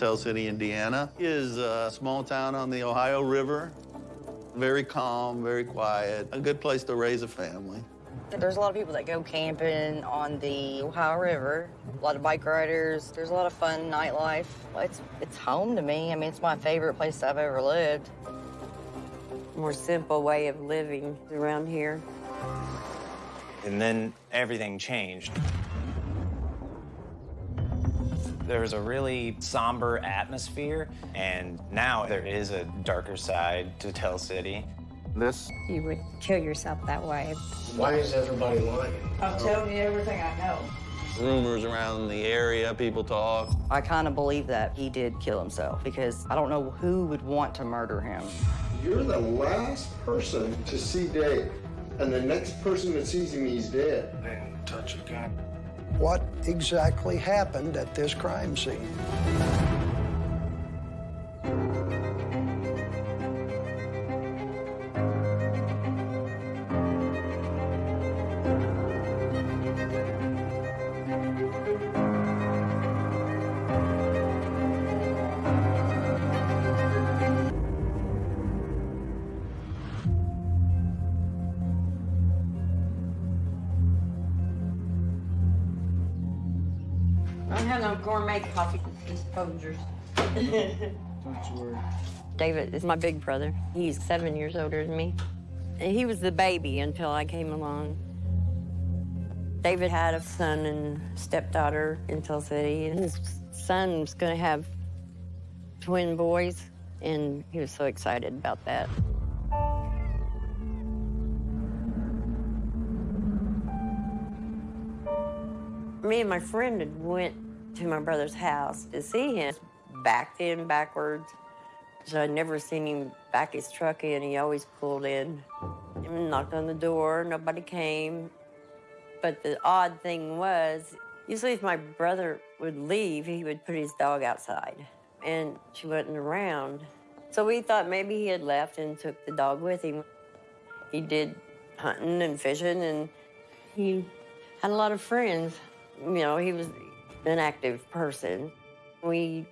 Tell City, Indiana is a small town on the Ohio River. Very calm, very quiet, a good place to raise a family. There's a lot of people that go camping on the Ohio River, a lot of bike riders. There's a lot of fun nightlife. It's, it's home to me. I mean, it's my favorite place I've ever lived. More simple way of living around here. And then everything changed. There was a really somber atmosphere, and now there is a darker side to Tell City. This You would kill yourself that way. Why is everybody lying? I'm telling you everything I know. rumors around the area, people talk. I kind of believe that he did kill himself because I don't know who would want to murder him. You're the last person to see Dave, and the next person that sees him, he's dead. I didn't touch a gun. What exactly happened at this crime scene? I don't have no gourmet coffee exposures. David is my big brother. He's seven years older than me. And he was the baby until I came along. David had a son and stepdaughter in Tell City, and his son was going to have twin boys, and he was so excited about that. Me and my friend had went to my brother's house to see him. Backed in backwards. So I'd never seen him back his truck in. He always pulled in. And knocked on the door. Nobody came. But the odd thing was, usually if my brother would leave, he would put his dog outside. And she wasn't around. So we thought maybe he had left and took the dog with him. He did hunting and fishing, and he had a lot of friends. You know, he was an active person. We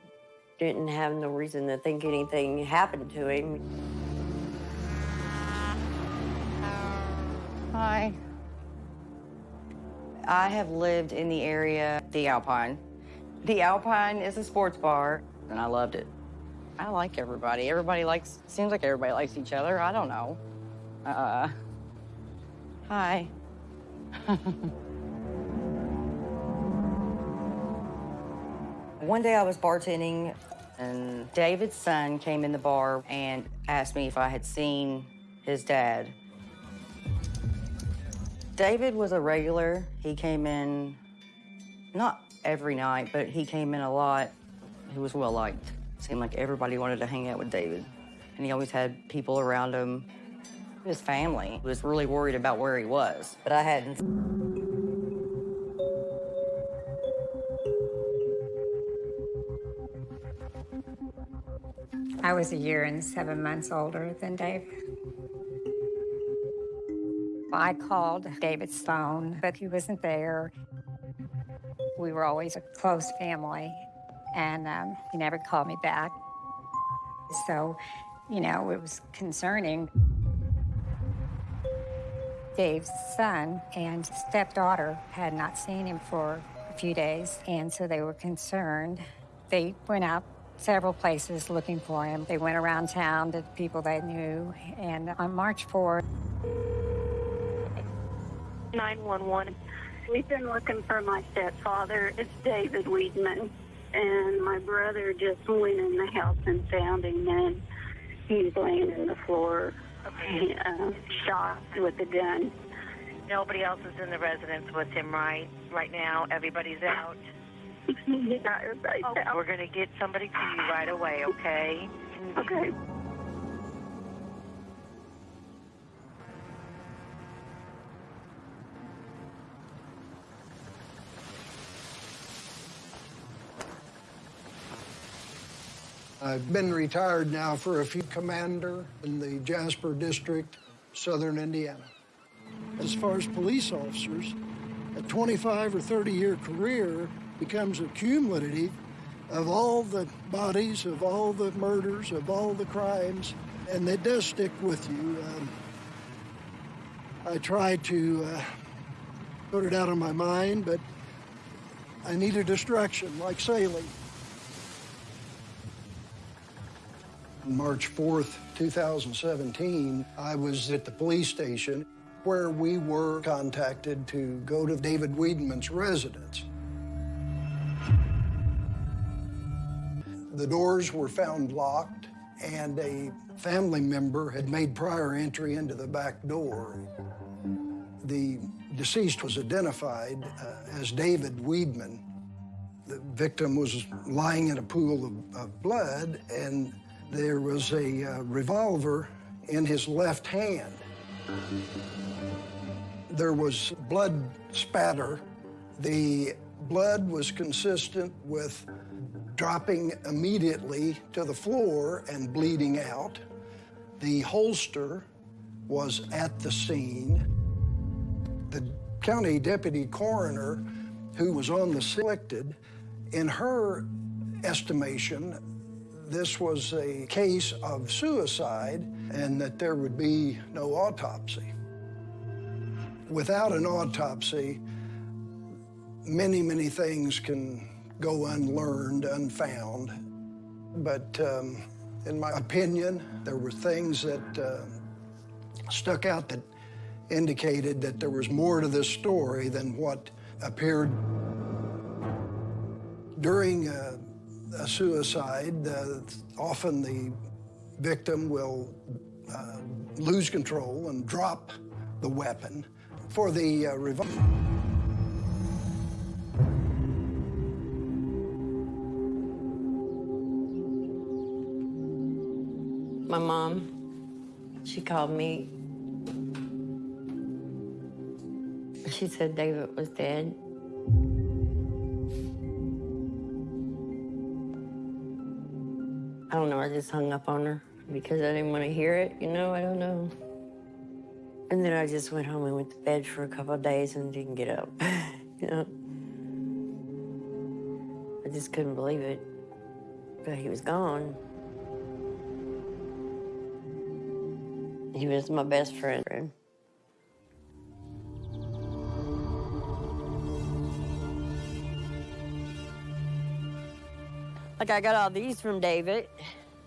didn't have no reason to think anything happened to him. Hi. I have lived in the area, the Alpine. The Alpine is a sports bar, and I loved it. I like everybody. Everybody likes, seems like everybody likes each other. I don't know. Uh, hi. One day I was bartending, and David's son came in the bar and asked me if I had seen his dad. David was a regular. He came in, not every night, but he came in a lot. He was well liked. Seemed like everybody wanted to hang out with David. And he always had people around him. His family was really worried about where he was, but I hadn't. I was a year and seven months older than Dave. I called David's phone, but he wasn't there. We were always a close family, and um, he never called me back. So, you know, it was concerning. Dave's son and stepdaughter had not seen him for a few days, and so they were concerned. They went out several places looking for him. They went around town to people they knew, and on March 4th, 911. We've been looking for my stepfather. It's David Weedman. And my brother just went in the house and found him, and he's laying in the floor, uh, shot with a gun. Nobody else is in the residence with him right right now. Everybody's out. Yeah, everybody's Oh. We're gonna get somebody to you right away, okay? Okay. I've been retired now for a few commander in the Jasper District, Southern Indiana. As far as police officers, a 25 or 30 year career becomes a accumulative of all the bodies, of all the murders, of all the crimes, and it does stick with you. Um, I try to uh, put it out of my mind, but I need a distraction, like sailing. March 4th, 2017, I was at the police station where we were contacted to go to David Wiedeman's residence. The doors were found locked, and a family member had made prior entry into the back door. The deceased was identified uh, as David Wiedeman. The victim was lying in a pool of, of blood, and there was a uh, revolver in his left hand. There was blood spatter. The blood was consistent with dropping immediately to the floor and bleeding out. The holster was at the scene. The county deputy coroner who was on the selected, in her estimation, this was a case of suicide and that there would be no autopsy. Without an autopsy, many, many things can go unlearned, unfound. But um, in my opinion, there were things that uh, stuck out that indicated that there was more to this story than what appeared during uh, a suicide. Uh, often the victim will uh, lose control and drop the weapon. For the uh, revolver, My mom, she called me. She said David was dead. I don't know, I just hung up on her because I didn't want to hear it, you know, I don't know. And then I just went home and went to bed for a couple of days and didn't get up, you know. I just couldn't believe it, but he was gone. He was my best friend. Like I got all these from David.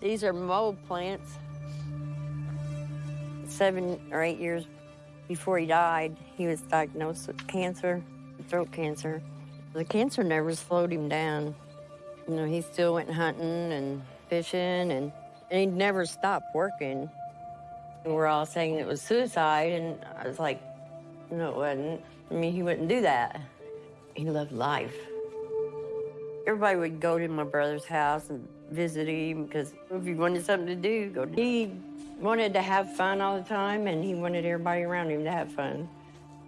These are mold plants. Seven or eight years before he died, he was diagnosed with cancer, throat cancer. The cancer never slowed him down. You know, he still went hunting and fishing, and, and he never stopped working. We're all saying it was suicide, and I was like, no, it wasn't. I mean, he wouldn't do that. He loved life. Everybody would go to my brother's house and visit him because if he wanted something to do, go. He wanted to have fun all the time, and he wanted everybody around him to have fun.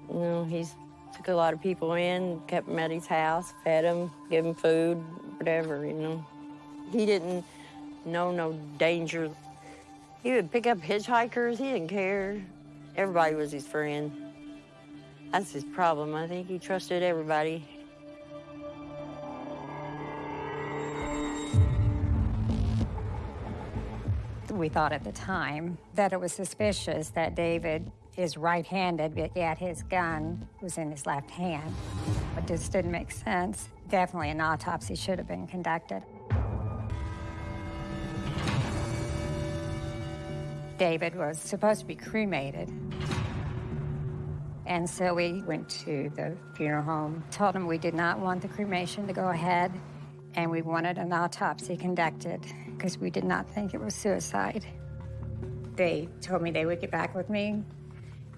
You know, he's took a lot of people in, kept them at his house, fed them, gave them food, whatever, you know. He didn't know no danger. He would pick up hitchhikers, he didn't care. Everybody was his friend. That's his problem. I think he trusted everybody. We thought at the time that it was suspicious that David is right-handed, but yet his gun was in his left hand. It just didn't make sense. Definitely an autopsy should have been conducted. David was supposed to be cremated. And so we went to the funeral home, told them we did not want the cremation to go ahead, and we wanted an autopsy conducted because we did not think it was suicide. They told me they would get back with me,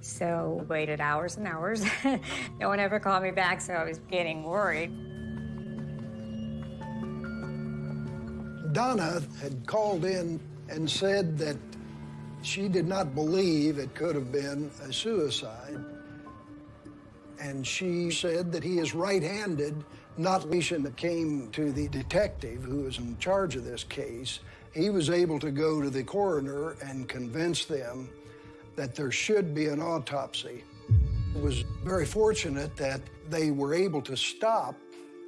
so waited hours and hours. no one ever called me back, so I was getting worried. Donna had called in and said that she did not believe it could have been a suicide. And she said that he is right-handed, not least came to the detective who was in charge of this case. He was able to go to the coroner and convince them that there should be an autopsy. It was very fortunate that they were able to stop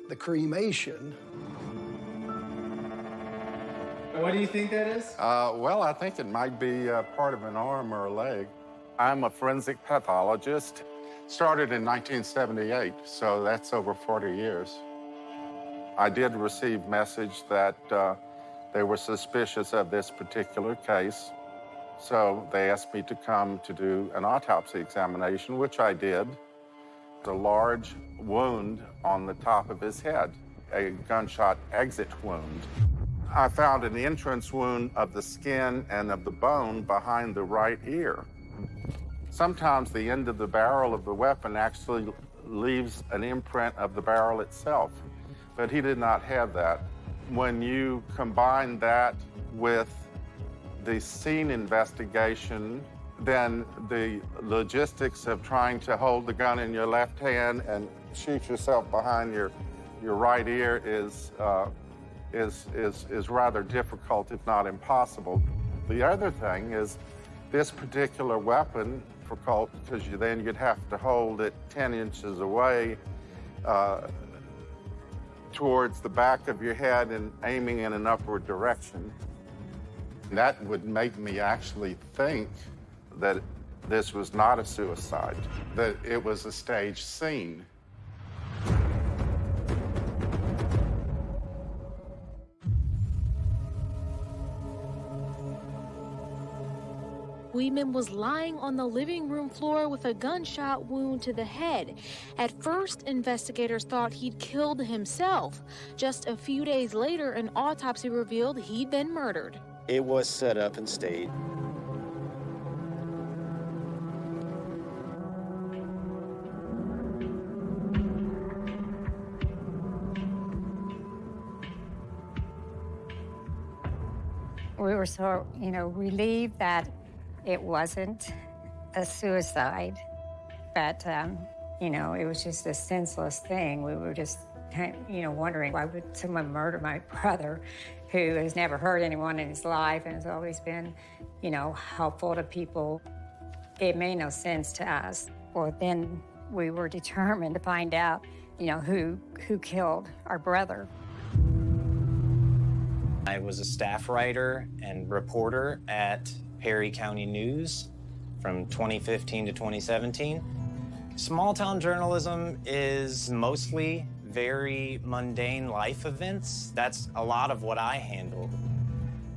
the cremation. What do you think that is? Uh, well, I think it might be uh, part of an arm or a leg. I'm a forensic pathologist. Started in 1978, so that's over 40 years. I did receive message that uh, they were suspicious of this particular case, so they asked me to come to do an autopsy examination, which I did. A large wound on the top of his head, a gunshot exit wound. I found an entrance wound of the skin and of the bone behind the right ear. Sometimes the end of the barrel of the weapon actually leaves an imprint of the barrel itself, but he did not have that. When you combine that with the scene investigation, then the logistics of trying to hold the gun in your left hand and shoot yourself behind your, your right ear is, uh, is, is, is rather difficult, if not impossible. The other thing is this particular weapon, difficult because you, then you'd have to hold it 10 inches away uh, towards the back of your head and aiming in an upward direction. That would make me actually think that this was not a suicide, that it was a staged scene. Weidman was lying on the living room floor with a gunshot wound to the head. At first, investigators thought he'd killed himself. Just a few days later, an autopsy revealed he'd been murdered. It was set up and staged. We were so, you know, relieved that it wasn't a suicide, but, um, you know, it was just a senseless thing. We were just, you know, wondering why would someone murder my brother who has never hurt anyone in his life and has always been, you know, helpful to people. It made no sense to us. Well, then we were determined to find out, you know, who, who killed our brother. I was a staff writer and reporter at Perry County News from 2015 to 2017. Small town journalism is mostly very mundane life events. That's a lot of what I handled.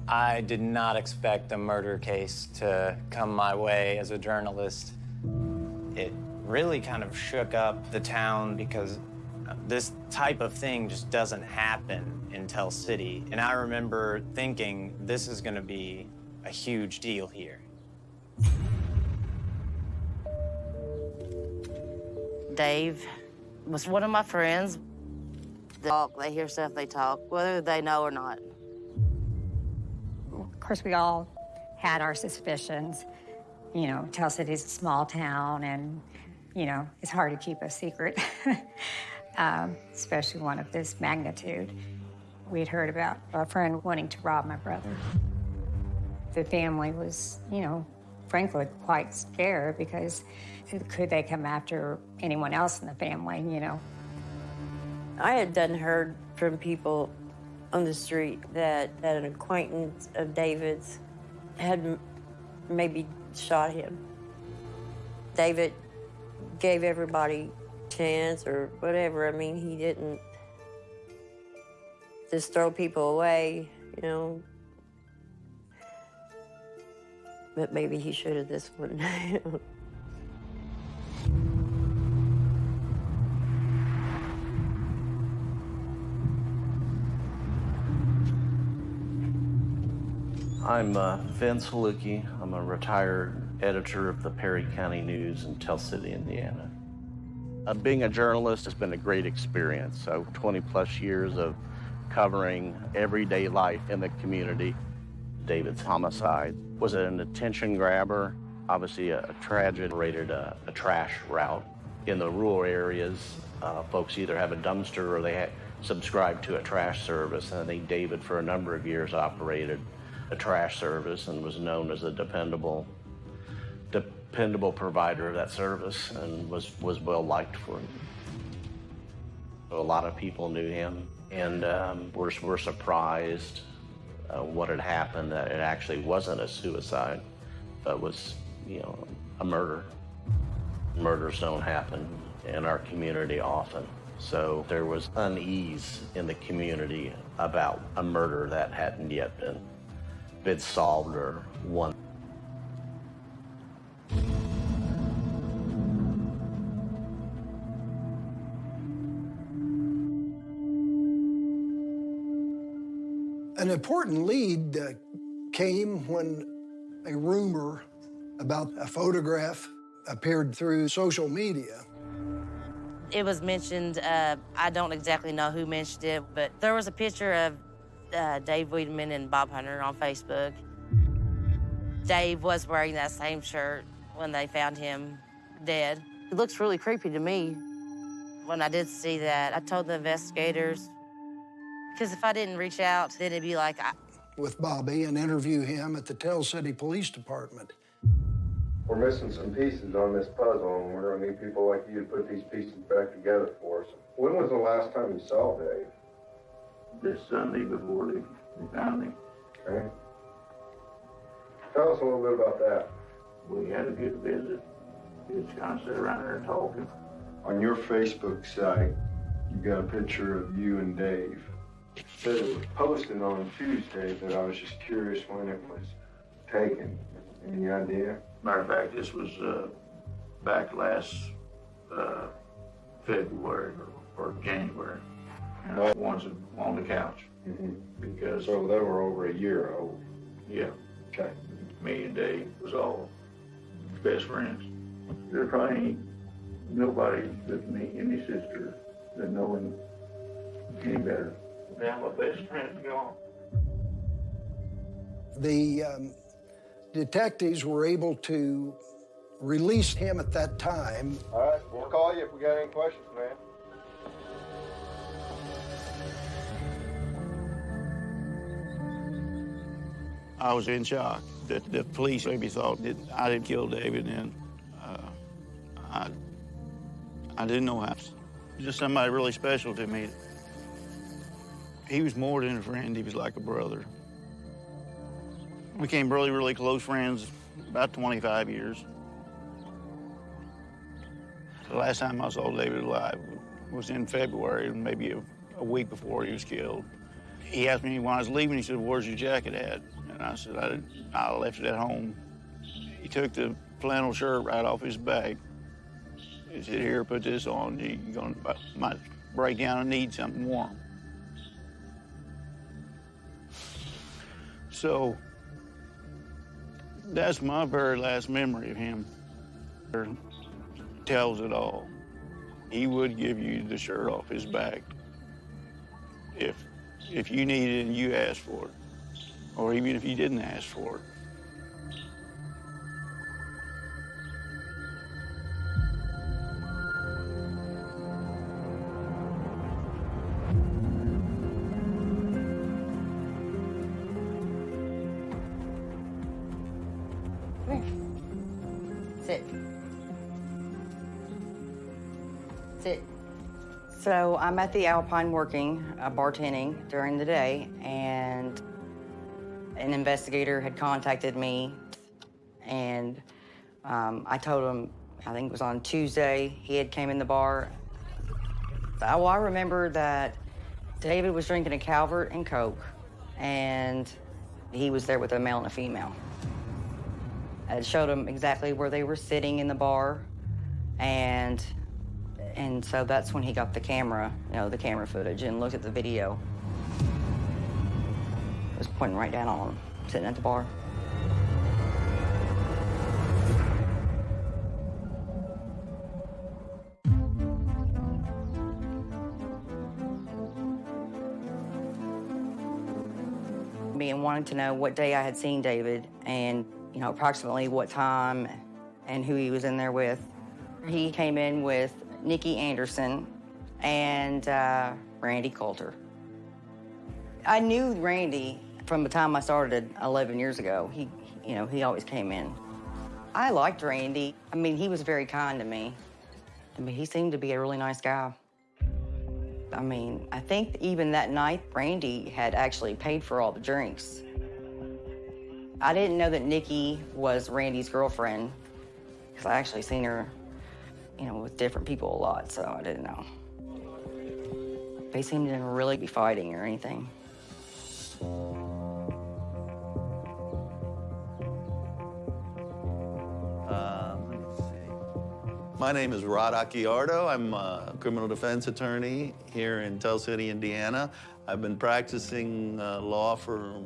I did not expect a murder case to come my way as a journalist. It really kind of shook up the town because this type of thing just doesn't happen in Tell City. And I remember thinking, this is going to be a huge deal here. Dave was one of my friends. They talk, they hear stuff, they talk, whether they know or not. Of course, we all had our suspicions. You know, Tell City's a small town, and, you know, it's hard to keep a secret, um, especially one of this magnitude. We'd heard about a friend wanting to rob my brother. The family was, you know, frankly, quite scared because could they come after anyone else in the family, you know? I had done heard from people on the street that, that an acquaintance of David's had maybe shot him. David gave everybody chance or whatever. I mean, he didn't just throw people away, you know. But maybe he should have this one. I'm uh, Vince Haluki. I'm a retired editor of the Perry County News in Tell City, Indiana. Uh, being a journalist has been a great experience. So 20 plus years of covering everyday life in the community. David's homicide was an attention grabber, obviously a, a tragedy, rated a, a, trash route. In the rural areas, uh, folks either have a dumpster or they subscribe to a trash service. And I think David, for a number of years, operated a trash service and was known as a dependable, dependable provider of that service and was, was well liked for it. A lot of people knew him and um, were, were surprised uh, what had happened, that it actually wasn't a suicide, but was, you know, a murder. Murders don't happen in our community often. So there was unease in the community about a murder that hadn't yet been, been solved or won. An important lead uh, came when a rumor about a photograph appeared through social media. It was mentioned, uh, I don't exactly know who mentioned it, but there was a picture of uh, Dave Wiedemann and Bob Hunter on Facebook. Dave was wearing that same shirt when they found him dead. It looks really creepy to me. When I did see that, I told the investigators, because if I didn't reach out, then it'd be like, I, with Bobby and interview him at the Tell City Police Department. We're missing some pieces on this puzzle, and we're gonna need people like you to put these pieces back together for us. When was the last time you saw Dave? This Sunday before they, they found him. Okay. Tell us a little bit about that. We had a good visit. We just kind of sat around there talking. On your Facebook site, you got a picture of you and Dave. Said it was posted on Tuesday, but I was just curious when it was taken. Any idea? Matter of fact, this was uh, back last uh, February or, or January. And I was on the couch Mhm. because, So they were over a year old. yeah, Okay. me and Dave was all best friends. There probably ain't nobody but me any sister that know him any better. Now my best friend's gone. The um, detectives were able to release him at that time. All right, we'll call you if we got any questions, man. I was in shock that the police maybe thought that I didn't kill David, and uh, I, I didn't know how. Just somebody really special to me. He was more than a friend, he was like a brother. We became really, really close friends about 25 years. The last time I saw David alive was in February, maybe a, a week before he was killed. He asked me when I was leaving, he said, where's your jacket at? And I said, I, I left it at home. He took the flannel shirt right off his back. He said, here, put this on. You're gonna, might break down and need something warm. So that's my very last memory of him. Tells it all. He would give you the shirt off his back if if you needed it and you asked for it, or even if you didn't ask for it. Sit. Sit. So I'm at the Alpine working, uh, bartending during the day, and an investigator had contacted me, and um, I told him, I think it was on Tuesday, he had came in the bar. So, well, I remember that David was drinking a Calvert and Coke, and he was there with a male and a female. I showed him exactly where they were sitting in the bar, and and so that's when he got the camera, you know, the camera footage, and looked at the video. It was pointing right down on him, sitting at the bar. Me and wanting to know what day I had seen David, and you know, approximately what time, and who he was in there with. He came in with Nikki Anderson and uh, Randy Coulter. I knew Randy from the time I started 11 years ago. He, you know, he always came in. I liked Randy. I mean, he was very kind to me. I mean, he seemed to be a really nice guy. I mean, I think even that night, Randy had actually paid for all the drinks. I didn't know that Nikki was Randy's girlfriend because I actually seen her, you know, with different people a lot, so I didn't know. They seemed to really be fighting or anything. See. My name is Rod Acchiardo. I'm a criminal defense attorney here in Tell City, Indiana. I've been practicing uh, law for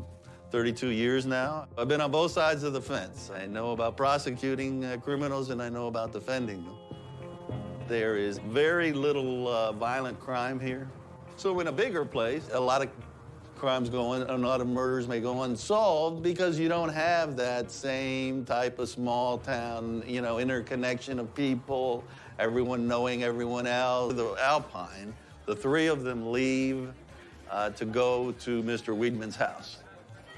32 years now. I've been on both sides of the fence. I know about prosecuting uh, criminals and I know about defending them. There is very little uh, violent crime here. So in a bigger place, a lot of crimes go on, a lot of murders may go unsolved because you don't have that same type of small town, you know, interconnection of people, everyone knowing everyone else. The Alpine, the three of them leave uh, to go to Mr. Weidman's house.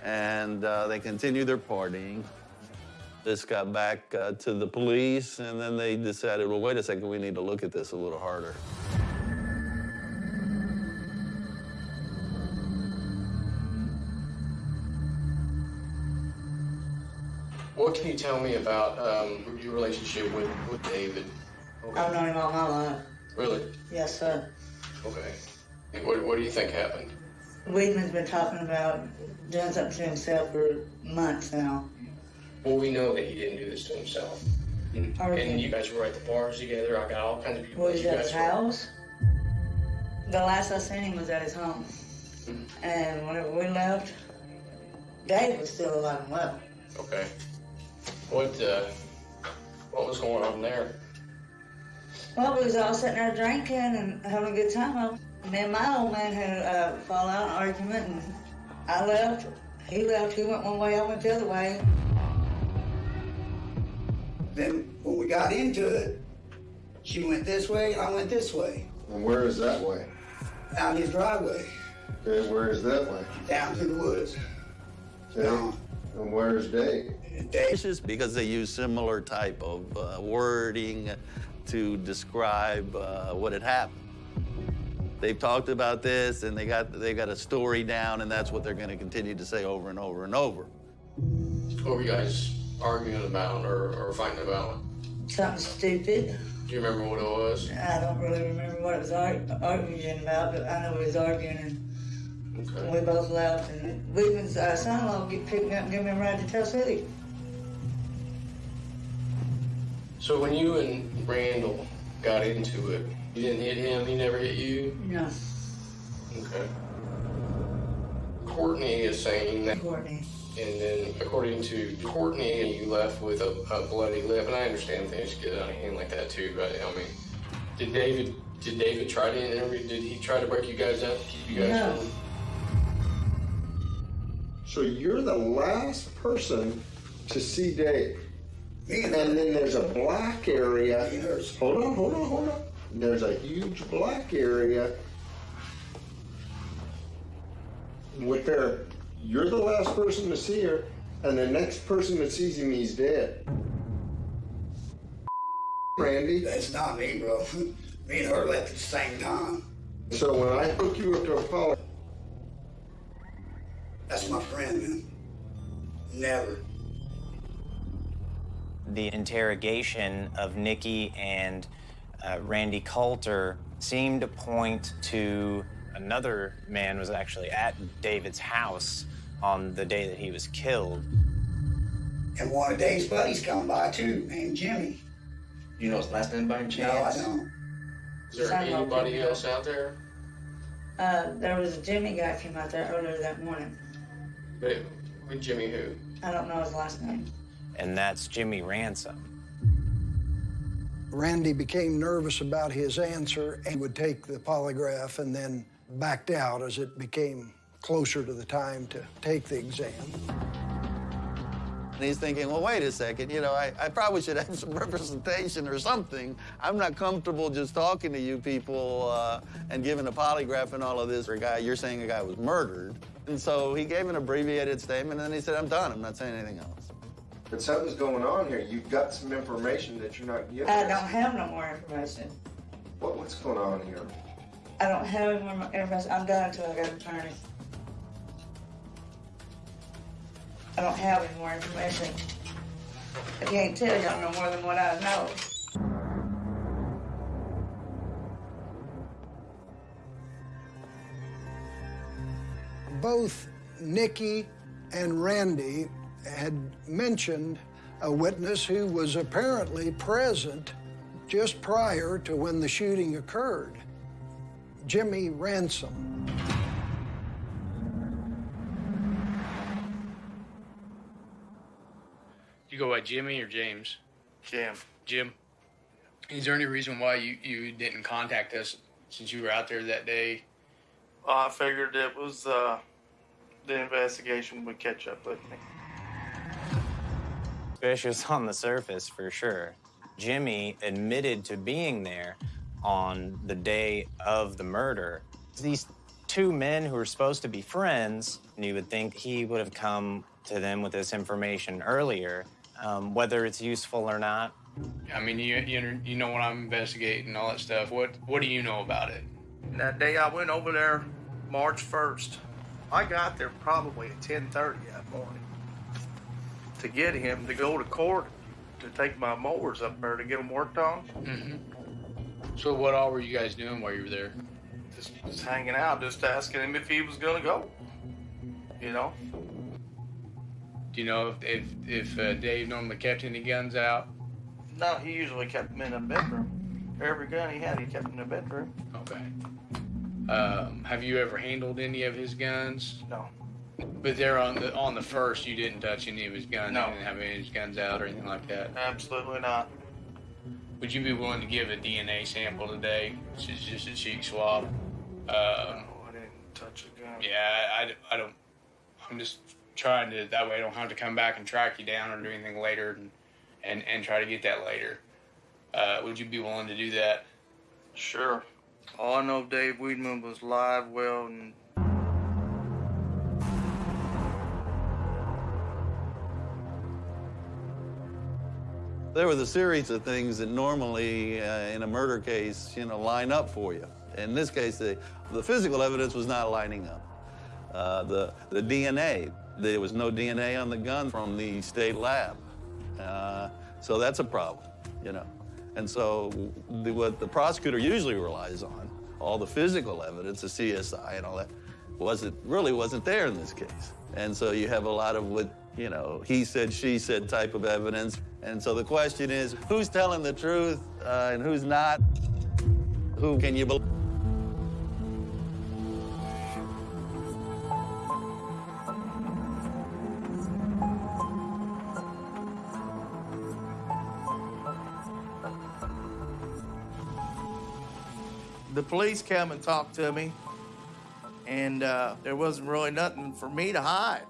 And uh, they continue their partying. This got back uh, to the police, and then they decided, well, wait a second, we need to look at this a little harder. What can you tell me about um, your relationship with, with David? I've known him all my life. Really? Yes, sir. Okay. What, what do you think happened? Weidman's been talking about doing something to himself for months now. Well, we know that he didn't do this to himself. And you guys were at the bars together. I got all kinds of people. Was that at you his were- house? The last I seen him was at his home. And whenever we left, Dave was still alive and well. Okay. What uh, what was going on there? Well, we was all sitting there drinking and having a good time. Me and my old man had a fallout argument, and I left. He left. He went one way. I went the other way. Then when we got into it, she went this way, I went this way. And where is that way? Out his driveway, Okay, where is that way? down to the woods. Okay. And where's Dave? It's just because they use similar type of uh, wording to describe uh, what had happened. They've talked about this and they got they got a story down, and that's what they're going to continue to say over and over and over. What were you guys arguing about or, or fighting about? Something stupid. Do you remember what it was? I don't really remember what it was ar- arguing about, but I know we was arguing and we both left. And Weedman's uh, son-in-law get picked me up and give me a ride to Tell City. So when you and Randall got into it, you didn't hit him. He never hit you. No, Okay. Courtney is saying that. Courtney. And then, according to Courtney, you left with a, a bloody lip, and I understand things get out of hand like that too. But I mean, did David? Did David try to interview? Did he try to break you guys up? Keep you guys No. from? So you're the last person to see Dave. And then there's a black area. Hold on, hold on, hold on. There's a huge black area with there. You're the last person to see her, and the next person that sees him, he's dead. Randy? That's not me, bro. Me and her left at the same time. So when I hook you up to a call, That's my friend, man. Never. The interrogation of Nikki and uh, Randy Coulter seemed to point to another man was actually at David's house on the day that he was killed. And one of Dave's buddies come by too, named Jimmy. You know his last name by any No, I don't. Is there Son-in-law anybody else out there? Uh, there was a Jimmy guy came out there earlier that morning. But with Jimmy who? I don't know his last name. And that's Jimmy Ransom. Randy became nervous about his answer and would take the polygraph and then backed out as it became closer to the time to take the exam. And he's thinking, well, wait a second, you know, I, I probably should have some representation or something. I'm not comfortable just talking to you people uh, and giving a polygraph and all of this. For a guy, you're saying a guy was murdered. And so he gave an abbreviated statement, and then he said, I'm done. I'm not saying anything else. But something's going on here. You've got some information that you're not giving I us. don't have no more information. What, what's going on here? I don't have any more information. I'm done until I get an attorney. I don't have any more information. I can't tell y'all no more than what I know. Both Nikki and Randy had mentioned a witness who was apparently present just prior to when the shooting occurred Jimmy Ransom. You go by Jimmy or James? Jim. Jim. Is there any reason why you, you didn't contact us since you were out there that day? Well, I figured it was uh, the investigation would catch up with me. Suspicious on the surface, for sure. Jimmy admitted to being there on the day of the murder. These two men who were supposed to be friends, and you would think he would have come to them with this information earlier, um, whether it's useful or not. I mean, you, you you know when I'm investigating all that stuff. What what do you know about it? That day I went over there, March 1st. I got there probably at 10:30 that morning to get him to go to court to take my mowers up there to get them worked on. Mm-hmm. So what all were you guys doing while you were there? Just, just hanging out, just asking him if he was gonna go. You know. Do you know if if, if uh, Dave normally kept any guns out? No, he usually kept them in the bedroom. Every gun he had, he kept in the bedroom. Okay. Um, have you ever handled any of his guns? No. But there on the on the first, you didn't touch any of his guns. No. You didn't have any of his guns out or anything like that. Absolutely not. Would you be willing to give a DNA sample today? It's just, just a cheek swab. Um, I didn't touch a gun. yeah, I, I don't. I'm just trying to. That way, I don't have to come back and track you down or do anything later, and and, and try to get that later. Uh, would you be willing to do that? Sure. All I know, Dave Weedman was live, well, and There was a series of things that normally uh, in a murder case, you know, line up for you. In this case, the, the physical evidence was not lining up. Uh, the, the DNA, there was no DNA on the gun from the state lab. Uh, so that's a problem, you know. And so the, what the prosecutor usually relies on, all the physical evidence, the CSI and all that, wasn't really wasn't there in this case. And so you have a lot of what, you know, he said, she said type of evidence. And so the question is, who's telling the truth uh, and who's not? Who can you believe? the police come and talked to me, and uh, there wasn't really nothing for me to hide.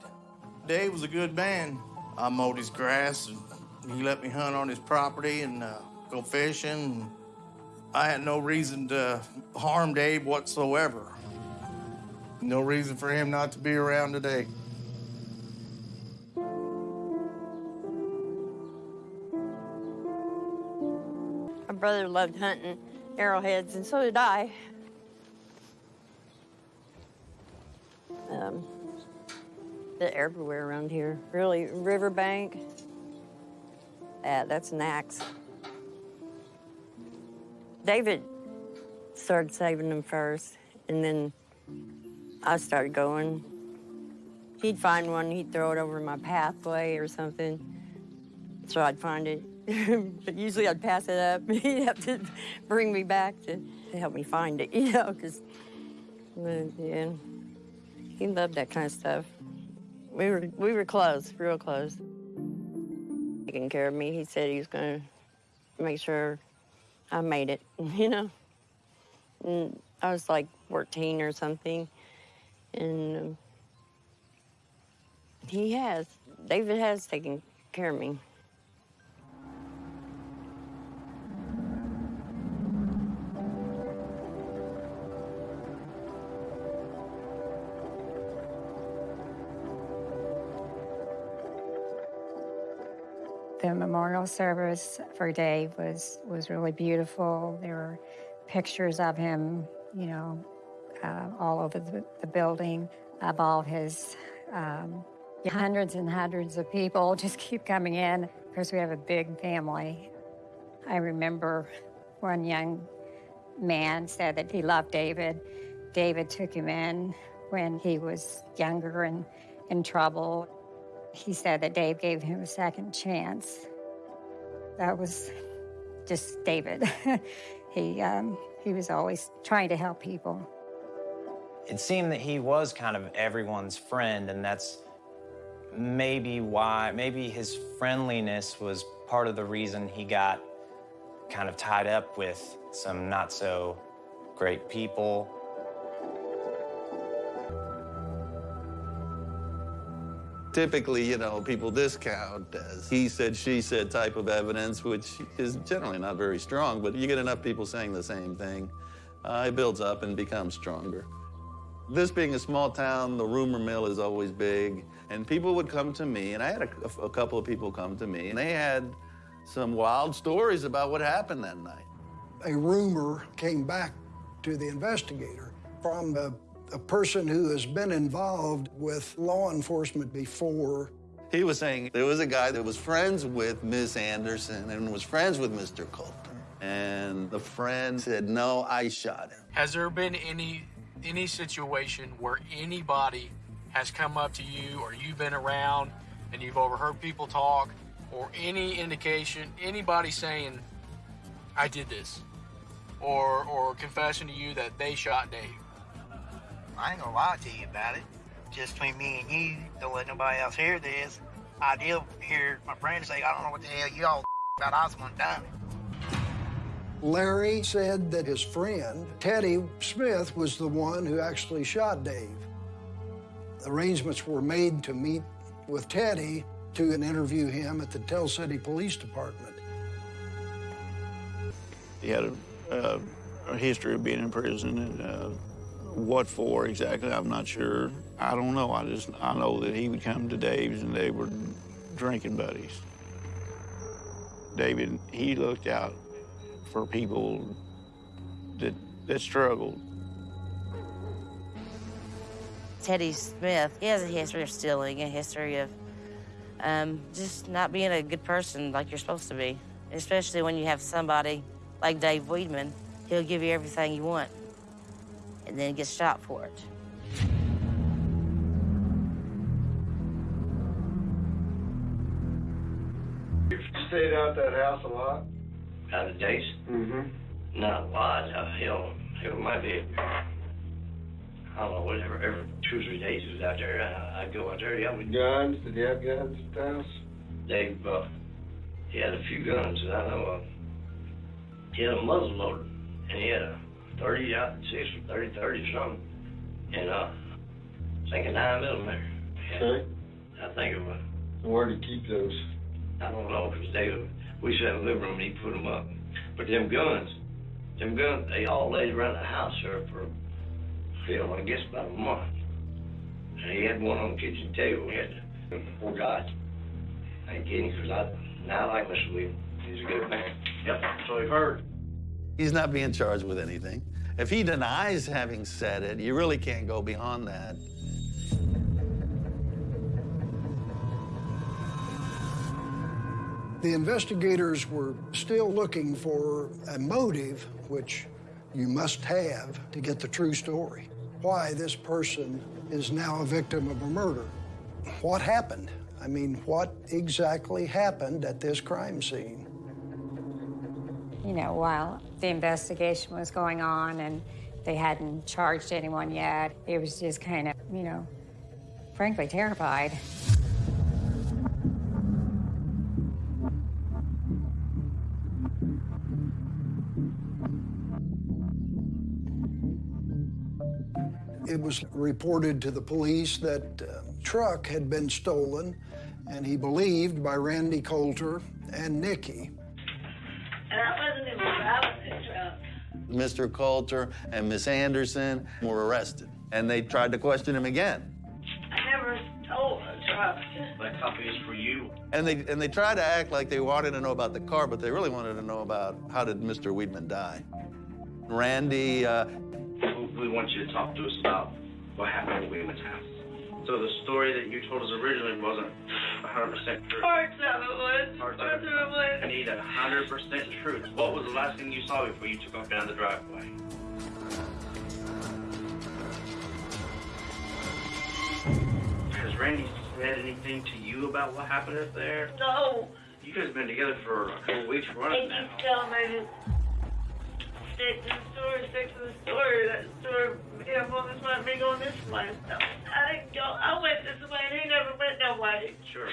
Dave was a good man. I mowed his grass, and he let me hunt on his property and uh, go fishing. I had no reason to harm Dave whatsoever. No reason for him not to be around today. My brother loved hunting arrowheads, and so did I. Um, everywhere around here. Really, riverbank. Yeah, that's an axe. David started saving them first, and then I started going. He'd find one, he'd throw it over my pathway or something, so I'd find it. but usually I'd pass it up. He'd have to bring me back to, to help me find it, you know, because, yeah, he loved that kind of stuff. We were, we were close, real close. Taking care of me, he said he was going to make sure I made it, you know. And I was like 14 or something, and um, he has. David has taken care of me. The memorial service for Dave was, was really beautiful. There were pictures of him you know, uh, all over the, the building of all his um, hundreds and hundreds of people just keep coming in because we have a big family. I remember one young man said that he loved David. David took him in when he was younger and in trouble. He said that Dave gave him a second chance. That was just David. he, um, he was always trying to help people. It seemed that he was kind of everyone's friend, and that's maybe why, maybe his friendliness was part of the reason he got kind of tied up with some not so great people. Typically, you know, people discount as he said, she said type of evidence, which is generally not very strong, but you get enough people saying the same thing, uh, it builds up and becomes stronger. This being a small town, the rumor mill is always big, and people would come to me, and I had a, a couple of people come to me, and they had some wild stories about what happened that night. A rumor came back to the investigator from a, a person who has been involved with law enforcement before. He was saying there was a guy that was friends with Miss Anderson and was friends with Mr. Coulter. And the friend said, no, I shot him. Has there been any any situation where anybody has come up to you or you've been around and you've overheard people talk or any indication, anybody saying, I did this, or, or confessing to you that they shot Dave? I ain't gonna lie to you about it. Just between me and you, don't let nobody else hear this. I did hear my friend say, I don't know what the hell you all about. I was the one done it. Larry said that his friend, Teddy Smith, was the one who actually shot Dave. Arrangements were made to meet with Teddy to interview him at the Tell City Police Department. He had a, uh, a history of being in prison, and uh, what for exactly, I'm not sure. I don't know. I just I know that he would come to Dave's, and they were drinking buddies. David, he looked out for people that that struggled. Teddy Smith, he has a history of stealing, a history of um, just not being a good person like you're supposed to be. Especially when you have somebody like Dave Weidman, he'll give you everything you want and then get shot for it. You stayed out that house a lot? Out of days? Mm-hmm. Not a lot. Uh, hell, hell, might be, I don't know, whatever, every two or three days he was out there. Uh, I'd go out there. Yeah, we, Guns? Did he have guns at the house? Dave, uh, he had a few guns, and I know, uh, he had a muzzle loader, and he had a 30 out, 6 30, 30 or something, and, uh, I think a 9 millimeter. Okay. I think it was. Where did he keep those? I don't know, because David, we sat in the living room and he put them up. But them guns, them guns, they all laid around the house there for, hell, I guess about a month. And he had one on the kitchen table. He had, poor guy. I ain't kidding, because I, now I like Mr. Williams. He's a good man. Yep, so we've heard. He's not being charged with anything. If he denies having said it, you really can't go beyond that. The investigators were still looking for a motive, which you must have to get the true story. Why this person is now a victim of a murder. What happened? I mean, what exactly happened at this crime scene? You know, while the investigation was going on and they hadn't charged anyone yet, it was just kind of, you know, frankly terrified. It was reported to the police that uh, truck had been stolen, and he believed by Randy Coulter and Nikki. Mr. Coulter and Miss Anderson were arrested, and they tried to question him again. I never told a truck. That copy is for you. And they and they tried to act like they wanted to know about the car, but they really wanted to know about how did Mr. Weedman die. Randy uh, we want you to talk to us about what happened at William's house. So the story that you told us originally wasn't 100% true. Parts of it was. Parts of it. was. I need 100% truth. What was the last thing you saw before you took off down the driveway? Has Randy said anything to you about what happened up there? No. You guys have been together for a couple weeks running now. keeps telling me to stick to the story, stick to the story. That story, him on this way, me going this way. No, I didn't go. I went this way, and he never went no way. Sure.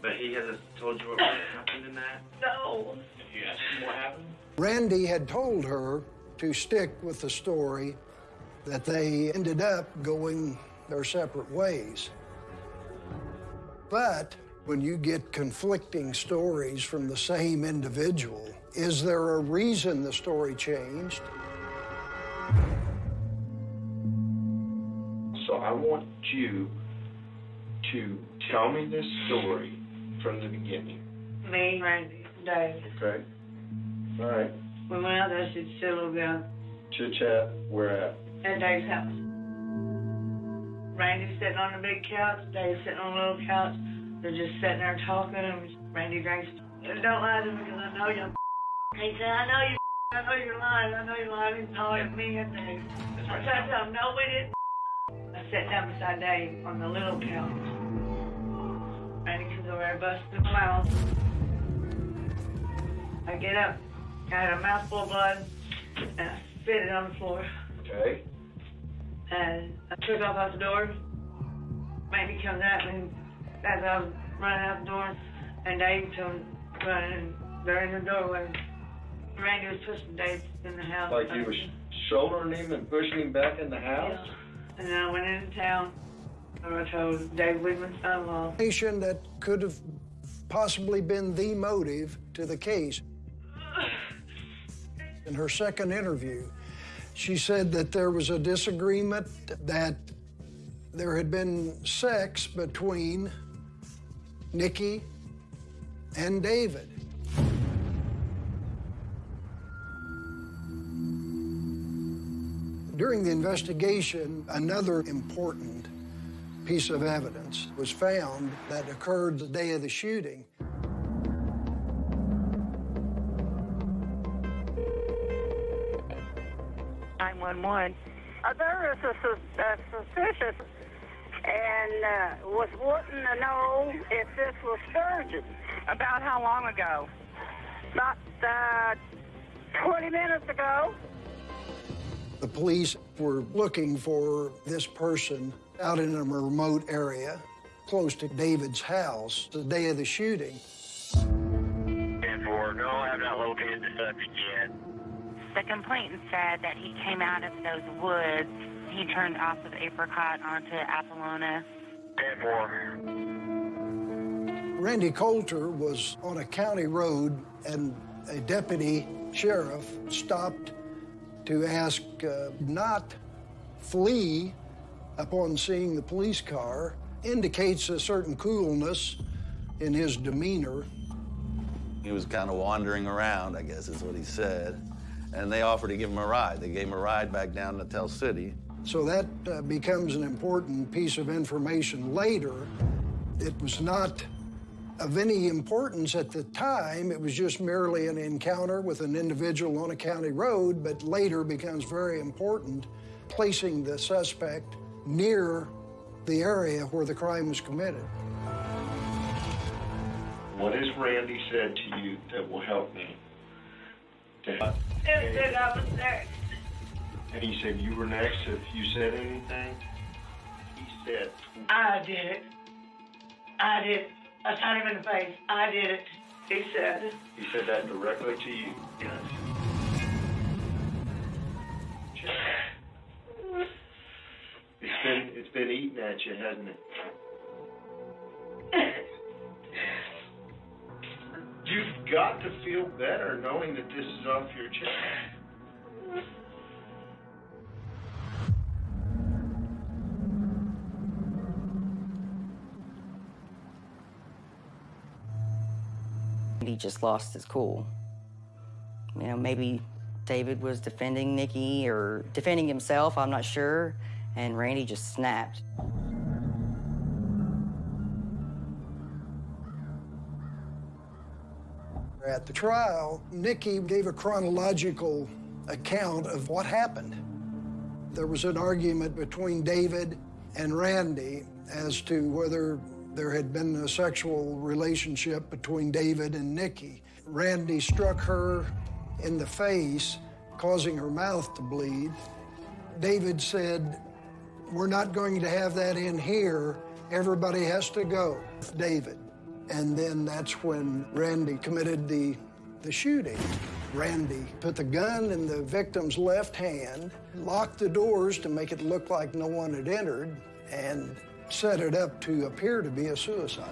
But he hasn't told you what really happened in that? No. You asked him what happened? Randy had told her to stick with the story that they ended up going their separate ways. But when you get conflicting stories from the same individual, is there a reason the story changed? So I want you to tell me this story from the beginning, Me, Randy, Dave. okay? All right. We went out there to see a little girl Chit chat, where at? at Dave's house. Randy sitting on the big couch, Dave sitting on a little couch. They're just sitting there talking, and Randy drinks. Don't lie to me because I know you. He said, I know you. I know you're lying. I know you're lying. He's calling at me and Dave. I tried to him, no, we didn't. I sat down beside Dave on the little couch. Randy comes over there, busts his mouth. I get up, I had a mouthful of blood, and I spit it on the floor. Okay. And I took off out the door. Randy comes at me as I was running out the door, and Dave comes running, and they're in the doorway. Randy was pushing Dave in the house. Like you was shouldering him and pushing him back in the house? And then I went into town, and I told Dave Whitman's son-in-law. Information that could have possibly been the motive to the case. In her second interview, she said that there was a disagreement, that there had been sex between Nikki and David. During the investigation, another important piece of evidence was found that occurred the day of the shooting. 911. Uh, there is a, sus- a suspicious and uh, was wanting to know if this was Sturgeon. About how long ago? About uh, 20 minutes ago. The police were looking for this person out in a remote area close to David's house the day of the shooting. And for no, I have not located the subject yet. The complainant said that he came out of those woods. He turned off of Apricot onto Apollonia. And for Randy Coulter was on a county road, and a deputy sheriff stopped to ask uh, not flee upon seeing the police car, indicates a certain coolness in his demeanor. He was kind of wandering around, I guess is what he said. And they offered to give him a ride. They gave him a ride back down to Tell City. So that uh, becomes an important piece of information later. It was not of any importance at the time. It was just merely an encounter with an individual on a county road, but later becomes very important, placing the suspect near the area where the crime was committed. What has Randy said to you that will help me? To help? It And he said you were next. If you said anything, he said, I did it. I did it. I shot him in the face. I did it. He said. he said that directly to you. Yes. It's been it's been eating at you, hasn't it? You've got to feel better knowing that this is off your chest. He just lost his cool. You know, maybe David was defending Nikki or defending himself, I'm not sure, and Randy just snapped. At the trial, Nikki gave a chronological account of what happened. There was an argument between David and Randy as to whether there had been a sexual relationship between David and Nikki. Randy struck her in the face, causing her mouth to bleed. David said, We're not going to have that in here. Everybody has to go. David. And then that's when Randy committed the, the shooting. Randy put the gun in the victim's left hand, locked the doors to make it look like no one had entered, and set it up to appear to be a suicide.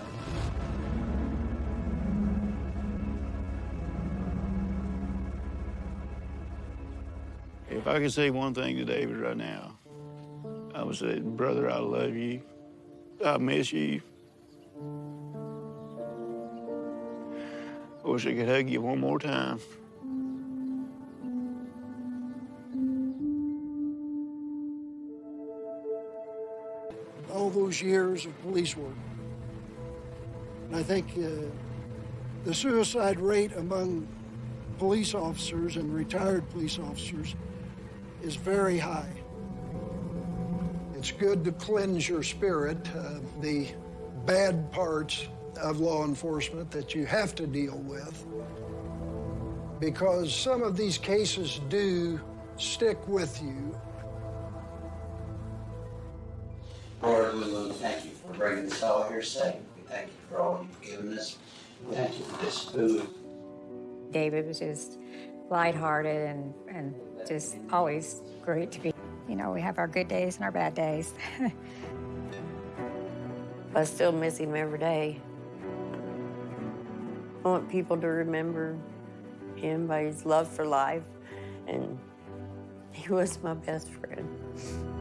If I could say one thing to David right now, I would say, brother, I love you. I miss you. I wish I could hug you one more time. Those years of police work. And I think uh, the suicide rate among police officers and retired police officers is very high. It's good to cleanse your spirit, uh, the bad parts of law enforcement that you have to deal with, because some of these cases do stick with you bringing us all here safe. We thank you for all you've given us. We thank you for this food. David was just lighthearted and, and just always great to be. You know, we have our good days and our bad days. I still miss him every day. I want people to remember him by his love for life, and he was my best friend.